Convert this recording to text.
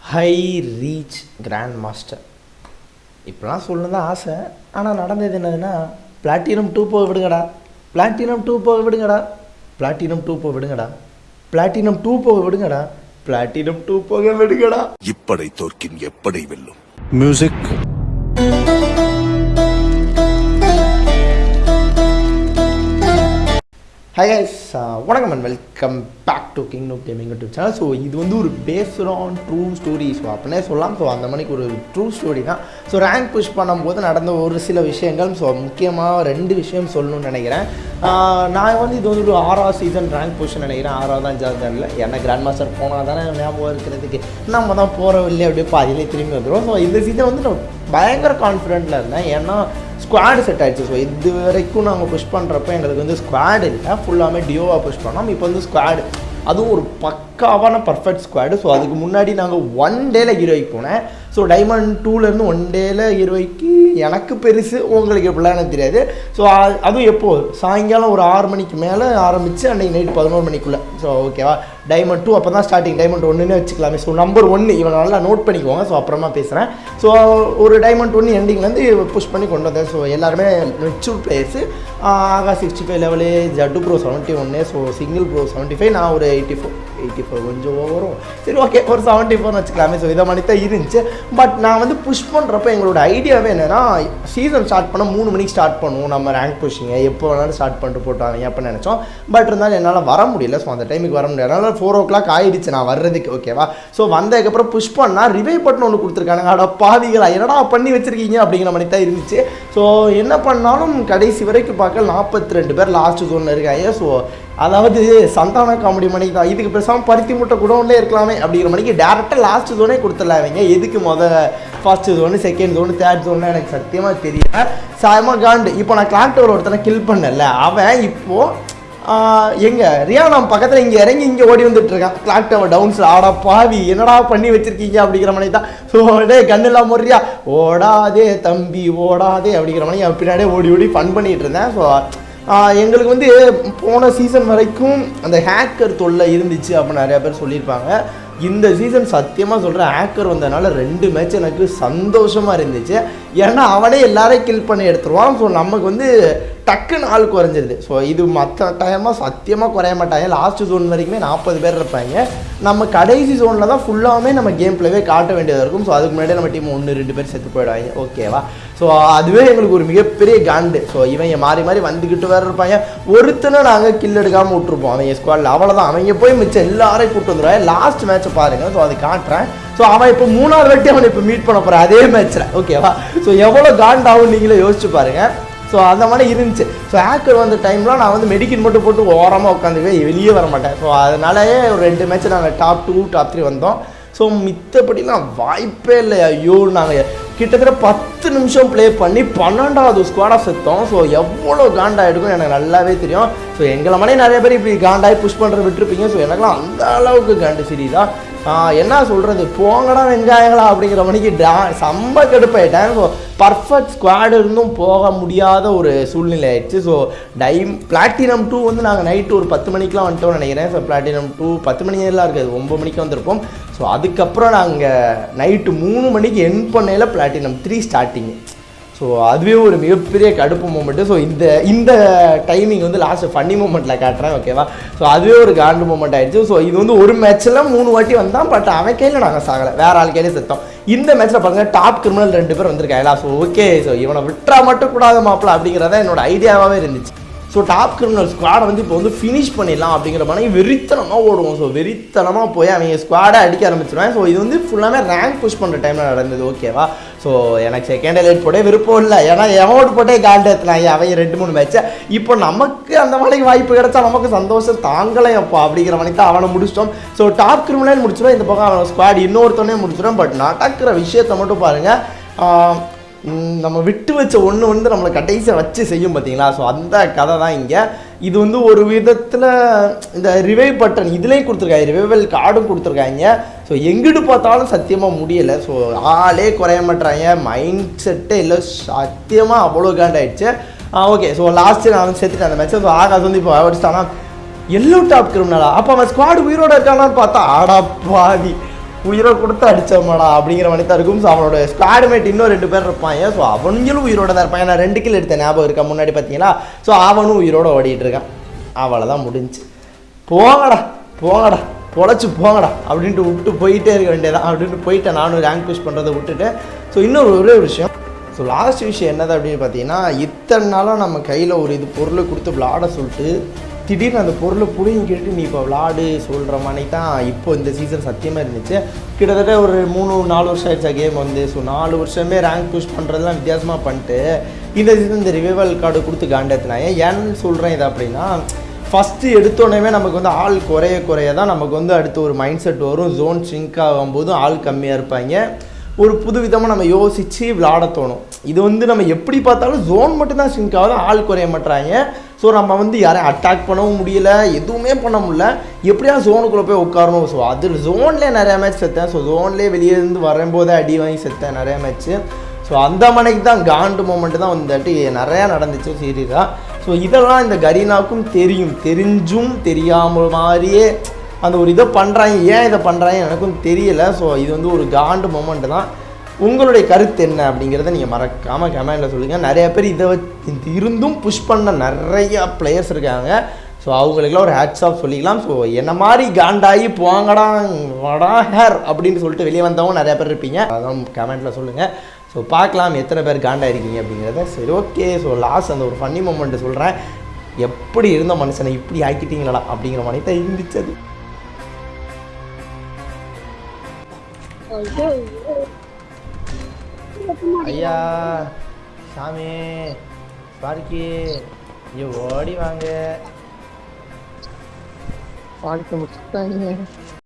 High reach grand master இப்படிலாம் சொல்லணும் தான் ஆசை. ஆனால் நடந்தது என்னதுன்னா பிளாட்டினம் டூ போக விடுங்கடா. பிளாட்டினம் டூ போக விடுங்கடா. பிளாட்டினம் டூ போக விடுங்கடா. பிளாட்டினம் டூ போக விடுங்கடா. பிளாட்டினம் டூ போக விடுங்கடா. இப்படை தோற்கின் எப்படை வெல்லும்? மியூசிக் ஹை ஹைஸ் வணக்கம் and welcome back to king no gaming YouTube channel so இது வந்து ஒரு based on true story so அப்படின்னே சொல்லலாம். ஸோ அந்த மணிக்கு ஒரு ட்ரூ ஸ்டோரி தான். ஸோ ரேங்க் புஷ் பண்ணும்போது நடந்த ஒரு சில விஷயங்கள். ஸோ முக்கியமாக ரெண்டு விஷயம் சொல்லணும்னு நினைக்கிறேன். நான் வந்து இது வந்து ஒரு ஆறாவது சீசன் ரேங்க் புஷ் நினைக்கிறேன். ஆறாவது அஞ்சாவது தெரியல ஏன்னா கிராண்ட் மாஸ்டர் போனால் தானே ஞாபகம் இருக்கிறதுக்கு. நம்ம தான் போகிறோம் இல்லையே அப்படியே பாதியிலே திரும்பி வந்துடும் ஸோ இந்த சீசன் வந்து நான் பயங்கர கான்ஃபிடென்ட்டில் இருந்தேன். ஏன்னா ஸ்குவாடு செட் ஆயிடுச்சு. ஸோ இது வரைக்கும் நாங்கள் புஷ் பண்ணுறப்ப எங்களுக்கு வந்து ஸ்குவாட் இல்லை. ஃபுல்லாமே டியோவாக புஷ் பண்ணோம். இப்போ வந்து ஸ்குவாடு அதுவும் ஒரு பக்காவான பர்ஃபெக்ட் ஸ்குவாடு ஸோ அதுக்கு முன்னாடி நாங்கள் ஒன் டேல ஹீரோயிக் போனேன். ஸோ டைமண்ட் டூலேருந்து ஒன் டேல இருபதுக்கு எனக்கு பெருசு உங்களுக்கு எப்படிலாம் எனக்கு தெரியாது. ஸோ அதுவும் எப்போது சாயங்காலம் ஒரு ஆறு மணிக்கு மேலே ஆரம்பித்து அன்றைக்கி நைட் பதினோரு மணிக்குள்ளே. ஸோ ஓகேவா டைமண்ட் டூ அப்போ தான் ஸ்டார்டிங் டைமண்ட் ஒன்றுன்னு வச்சுக்கலாமே. ஸோ நம்பர் ஒன்று இவனை நல்லா நோட் பண்ணிக்கோங்க. ஸோ அப்புறமா பேசுகிறேன் ஸோ ஒரு டைமண்ட் ஒன்று எண்டிங்லேருந்து புஷ் பண்ணி கொண்டு வந்தேன். ஸோ எல்லாருமே மெச்சூர் பிளேயர்ஸு ஆகா சிக்ஸ்டி ஃபைவ் லெவலு ஜட்டு ப்ரோ செவன்ட்டி ஒன்று so single bro seventy five நான் ஒரு எயிட்டி ஃபோர் எயிட்டி ஃபோர் கொஞ்சம் வரும் சரி ஓகே ஒரு செவன்ட்டி ஃபோர்னு வச்சுக்கலாமே. ஸோ இதை மாதிரி தான் இருந்துச்சு. பட் நான் வந்து புஷ் பண்ணுறப்ப எங்களோட ஐடியாவே என்னென்னா சீசன் ஸ்டார்ட் பண்ண மூணு மணிக்கு ஸ்டார்ட் பண்ணுவோம். நம்ம ரேங்க் புஷிங்க எப்போ வேணாலும் ஸ்டார்ட் பண்ணிட்டு போட்டாங்க அப்படின்னு நினச்சோம். பட் இருந்தாலும் என்னால் வர முடியல. ஸோ அந்த டைமுக்கு வர முடியாது அதனால் ஃபோர் ஓ கிளாக் ஆயிடுச்சு. நான் வர்றதுக்கு ஓகேவா ஸோ வந்ததுக்கப்புறம் புஷ் பண்ணால் ரிவே பட்டன் ஒன்று கொடுத்துருக்காங்க அட பாதிகளா என்னடா பண்ணி வச்சுருக்கீங்க அப்படிங்கிற மாதிரி தான் இருந்துச்சு. ஸோ என்ன பண்ணாலும் கடைசி வரைக்கும் பார்க்க நாற்பத்தி ரெண்டு பேர் லாஸ்ட் ஜோனில் இருக்காங்க. ஸோ அதாவது சந்தான காமெடி மணிக்கு தான். இதுக்கு பேசாமல் பருத்தி முட்டை குடோன்லேயே இருக்கலாமே அப்படிங்கிற மணிக்கு டேரெக்டாக லாஸ்ட் ஜோனே கொடுத்துடலாம் அவங்க எதுக்கு முதல் first zone second zone third ஜோன்லாம் எனக்கு சத்தியமாக தெரியல. சாயமா காண்டு இப்போ நான் கிளாக் டவர் ஒருத்தனை கில் பண்ணல அவன் இப்போது எங்கே? ரியானா பக்கத்தில் இங்கே இறங்கி இங்கே ஓடி வந்துட்டு இருக்கான். கிளாக் டவர் டவுன்ஸில் ஆடா பாவி என்னடா பண்ணி வச்சிருக்கீங்க அப்படிங்கிற மாதிரி தான். ஸோ டே கண்ணெல்லாம் முறையா. ஓடாதே தம்பி ஓடாதே அப்படிங்கிற மாதிரி அவன் பின்னாடியே ஓடி ஓடி ஃபன் பண்ணிகிட்டு இருந்தேன். ஸோ எங்களுக்கு வந்து போன சீசன் வரைக்கும் அந்த ஹேக்கர் தொல்லை இருந்துச்சு அப்படின்னு நிறைய பேர் சொல்லியிருப்பாங்க. இந்த சீசன் சத்தியமாக சொல்கிற ஹேக்கர் வந்ததுனால ரெண்டு மேட்ச் எனக்கு சந்தோஷமாக இருந்துச்சு. ஏன்னா அவனே எல்லாரையும் கில் பண்ணி எடுத்துருவான் ஸோ நமக்கு வந்து டக்குன்னு ஆள் குறைஞ்சிருது. ஸோ இது மற்ற டைமாக சத்தியமாக குறைய மாட்டாங்க. லாஸ்ட் ஜோன் வரைக்குமே நாற்பது பேர் இருப்பாங்க. நம்ம கடைசி ஜோனில் தான் ஃபுல்லாகவே நம்ம கேம் பிளேவே காட்ட வேண்டியதாக இருக்கும். ஸோ அதுக்கு முன்னாடி நம்ம டீம் ஒன்று ரெண்டு பேர் செத்து போயிடுவாங்க. ஓகேவா ஸோ அதுவே எங்களுக்கு ஒரு மிகப்பெரிய காண்டு ஸோ இவங்க மாறி மாறி வந்துக்கிட்டு வேறு இருப்பாங்க. ஒருத்தனை நாங்கள் கில் எடுக்காமல் விட்டுருப்போம். அவங்க ஸ்குவாடில் அவ்வளோதான் அவங்க போய் மிச்சம் எல்லாரையும் கூப்பிட்டு வந்துடுவாங்க லாஸ்ட் மேட்ச்சை பாருங்கள் ஸோ அது காட்டுறேன். ஸோ அவன் இப்போ மூணாவது வாட்டி அவனை இப்போ மீட் பண்ண போகிறான் அதே மேட்ச்சில் ஓகேவா ஸோ எவ்வளோ காண்டாகும் நீங்களே யோசிச்சு பாருங்கள் ஸோ அந்த மாதிரி இருந்துச்சு. ஸோ ஹேக்கர் வந்த டைமில் நான் வந்து மெடிக்கின் மட்டும் போட்டு ஓரமாக உட்காந்துவே வெளியே வர மாட்டேன். ஸோ அதனாலயே ஒரு ரெண்டு மேட்ச் நாங்கள் டாப் டூ டாப் த்ரீ வந்தோம். ஸோ மித்தபடிலாம் வாய்ப்பே இல்லை. ஐயோ நாங்கள் கிட்டத்தட்ட பத்து நிமிஷம் ப்ளே பண்ணி பன்னெண்டாவது ஸ்குவாடாக செத்தோம். ஸோ எவ்வளோ காண்டாயிடுக்கும் எனக்கு நல்லாவே தெரியும். ஸோ எங்களை மாதிரி நிறைய பேர் இப்படி காண்டாகி புஷ் பண்ணுற விட்டுருப்பீங்க. ஸோ எனக்குலாம் அந்த அளவுக்கு காண்டு சீரியஸா என்ன சொல்கிறது போங்கடா வெங்காயங்களா அப்படிங்கிற மணிக்கு டா செம்ம கடுப்பாயிட்டேன் ஸோ பர்ஃபெக்ட் ஸ்குவாடு இருந்தும் போக முடியாத ஒரு சூழ்நிலை ஆயிடுச்சு. ஸோ டைம் பிளாட்டினம் டூ வந்து நாங்கள் நைட்டு ஒரு பத்து மணிக்கெலாம் வந்துட்டோம்னு நினைக்கிறேன். ஸோ பிளாட்டினம் டூ பத்து மணியெல்லாம் இருக்காது ஒம்பது மணிக்கு வந்திருப்போம். ஸோ அதுக்கப்புறம் நாங்கள் நைட்டு மூணு மணிக்கு என் பண்ணையில் பிளாட்டினம் த்ரீ ஸ்டார்டிங்கு ஸோ அதுவே ஒரு மிகப்பெரிய கடுப்பு மூமெண்ட்டு ஸோ இந்த இந்த டைமிங் வந்து லாஸ்ட்டு ஃபன்னி மூமெண்ட்டில் காட்டுறேன் ஓகேவா ஸோ அதுவே ஒரு காண்டு மூமெண்ட் ஆகிடுச்சு ஸோ இது வந்து ஒரு மேட்ச்சில் மூணு வாட்டி வந்தான் பட் அவன் கையில் நாங்கள் சாகலை. வேறு ஆள் கையிலே செத்தோம். இந்த மேட்ச்சில் பாருங்கள் டாப் கிரிமினல் ரெண்டு பேர் வந்திருக்காங்களா ஸோ ஓகே ஸோ இவனை விட்டுறா மட்டும் கூடாத மாப்பிள அப்படிங்கிறத என்னோட ஐடியாவாகவே இருந்துச்சு. ஸோ டாப் கிரிமினல் ஸ்குவாடை வந்து இப்போ வந்து ஃபினிஷ் பண்ணிடலாம் அப்படிங்கிற மாதிரி வெறித்தனமாக ஓடுவோம். ஸோ வெறித்தனமாக போய் அவங்க ஸ்குவாடை அடிக்க ஆரம்பிச்சிருவேன் ஸோ இது வந்து ஃபுல்லாமே ரேங்க் புஷ் பண்ணுற டைமில் நடந்தது ஓகேவா ஸோ எனக்கு செகண்ட் எலைட் போட விருப்பம் இல்லை. ஏன்னா எமௌண்ட் போட்டே கால்டு ஏற்றினாங்க அவன் ரெண்டு மூணு மேட்ச்சை இப்போ நமக்கு அந்த மாதிரி வாய்ப்பு கிடைச்சா நமக்கு சந்தோஷம் தாங்கலையப்பா அப்படிங்கிற மாதிரி தான் அவனை முடிச்சிட்டோம். ஸோ டாப் கிரிமினல் முடிச்சிடும் இந்த பக்கம் அவன் ஸ்குவாட் இன்னொருத்தனே முடிச்சிடும் பட் நடக்கிற விஷயத்தை மட்டும் பாருங்கள் நம்ம விட்டு வச்ச ஒன்று வந்து நம்மளை கடைசியாக வச்சு செய்யும் பார்த்தீங்களா ஸோ அந்த கதை தான் இங்கே. இது வந்து ஒரு விதத்தில் இந்த ரிவைவ் பட்டன் இதுலேயும் கொடுத்துருக்காங்க. ரிவைவல் கார்டும் கொடுத்துருக்காங்க. ஸோ எங்கிட்டு பார்த்தாலும் சத்தியமாக முடியலை. ஸோ ஆளே குறைய மாட்டுறாங்க மைண்ட் செட்டே இல்லை. சத்தியமாக அவ்வளோ காண்டாயிடுச்சு ஓகே ஸோ லாஸ்ட்டு நான் வந்து சேர்த்துட்டேன் அந்த மேட்ச்சை ஸோ ஆகாது வந்து இப்போ ஆனால் எல்லோ டாப் கிரிமினலா அப்போ அவன் ஸ்குவாடு உயிரோட இருக்கானான்னு பார்த்தா ஆடா பாதி உயிரை கொடுத்து அடிச்சோமாடா அப்படிங்கிற மாதிரி தான் இருக்கும். ஸோ அவனோட ஸ்குவாடுமேட் இன்னும் ரெண்டு பேர் இருப்பாங்க. ஸோ அவனுங்களும் உயிரோட தான் இருப்பாங்க. நான் ரெண்டு கில் எடுத்த ஞாபகம் இருக்கா? முன்னாடி பார்த்தீங்களா ஸோ அவனும் உயிரோட ஓடிட்டு இருக்கான். அவ்வளோதான் முடிஞ்சு. போங்கடா போங்கடா பொழைச்சி போங்கடா அப்படின்ட்டு விட்டு போயிட்டே இருக்க வேண்டியதான் அப்படின்ட்டு போயிட்டேன். நானும் ரேங்க் புஷ் பண்ணுறதை விட்டுட்டு. ஸோ இன்னொரு ஒரே ஒரு விஷயம். ஸோ லாஸ்ட் விஷயம் என்னது அப்படின்னு பார்த்தீங்கன்னா இத்தனை நாளாக நம்ம கையில் ஒரு இது பொருளை கொடுத்து விளாட சொல்லிட்டு திடீர்னு அந்த பொருளை புடிங்கிட்டு நீ இப்போ விளாடு சொல்கிற மாதிரி தான் இப்போ இந்த சீசன் சத்தியமாக இருந்துச்சு. கிட்டத்தட்ட ஒரு மூணு நாலு வருஷம் ஆயிடுச்சா கேம் வந்து. ஸோ நாலு வருஷமே ரேங்க் புஷ் பண்ணுறதுலாம் வித்தியாசமாக பண்ணிட்டு இந்த சீசன் இந்த ரிவைவல் கார்டு கொடுத்து காண்டேத்தினாங்க. ஏன்னு சொல்கிறேன் இது அப்படின்னா ஃபஸ்ட்டு எடுத்தோடனே நமக்கு வந்து ஆள் குறைய குறைய தான் நமக்கு வந்து அடுத்து ஒரு மைண்ட் செட் வரும். ஜோன் ஷிங்க் ஆகும்போதும் ஆள் கம்மியாக இருப்பாங்க. ஒரு புது விதமாக நம்ம யோசித்து விளாட தோணும். இது வந்து நம்ம எப்படி பார்த்தாலும் ஜோன் மட்டும்தான் சிங்க் ஆகுது ஆள் குறைய மாட்டுறாங்க ஸோ நம்ம வந்து யாரையும் அட்டாக் பண்ணவும் முடியல எதுவுமே பண்ண முடியல. எப்படியா ஜோனுக்குள்ளே போய் உட்காரணும். ஸோ அது ஜோன்லேயே நிறையா மேட்ச் செத்தேன். ஸோ ஜோன்லேயே வெளியே இருந்து வரும்போதே அடி வாங்கி செத்தேன் நிறையா மேட்ச்சு ஸோ அந்த மனைக்கு தான் காண்டு மூமெண்ட்டு தான் வந்துட்டு நிறையா நடந்துச்சு சீரியஸாக ஸோ இதெல்லாம் இந்த கரீனாவுக்கும் தெரியும். தெரிஞ்சும் தெரியாமல் மாதிரியே அந்த ஒரு இதை பண்ணுறாங்க ஏன் இதை பண்ணுறாங்க எனக்கும் தெரியலை. ஸோ இது வந்து ஒரு காண்டு மொமெண்ட்டு தான். உங்களுடைய கருத்து என்ன அப்படிங்கிறத நீங்கள் மறக்காமல் கமெண்டில் சொல்லுங்கள் நிறைய பேர் இதை வச்சு இருந்தும் புஷ் பண்ண நிறையா பிளேயர்ஸ் இருக்காங்க. ஸோ அவங்களுக்குலாம் ஒரு ஹேட்ஸ் ஆஃப் சொல்லிக்கலாம். ஸோ என்ன மாதிரி காண்டாகி போங்கடா வடா ஹேர் அப்படின்னு சொல்லிட்டு வெளியே வந்தவங்க நிறைய பேர் இருப்பீங்க. அதான் கமெண்ட்டில் சொல்லுங்கள் ஸோ பார்க்கலாம் எத்தனை பேர் காண்டா இருக்கீங்க அப்படிங்கிறத. சரி ஓகே ஸோ லாஸ்ட் அந்த ஒரு ஃபன்னி மூமெண்ட்டு சொல்கிறேன் எப்படி இருந்த மனுஷனை இப்படி ஆக்கிட்டீங்களா அப்படிங்கிற மாதிரி தான் இருந்துச்சு அது. ஐயா சாமி பார்க்கி ஐயோ ஓடி வாங்க. வாழ்க்கை முடிச்சுட்டாங்க.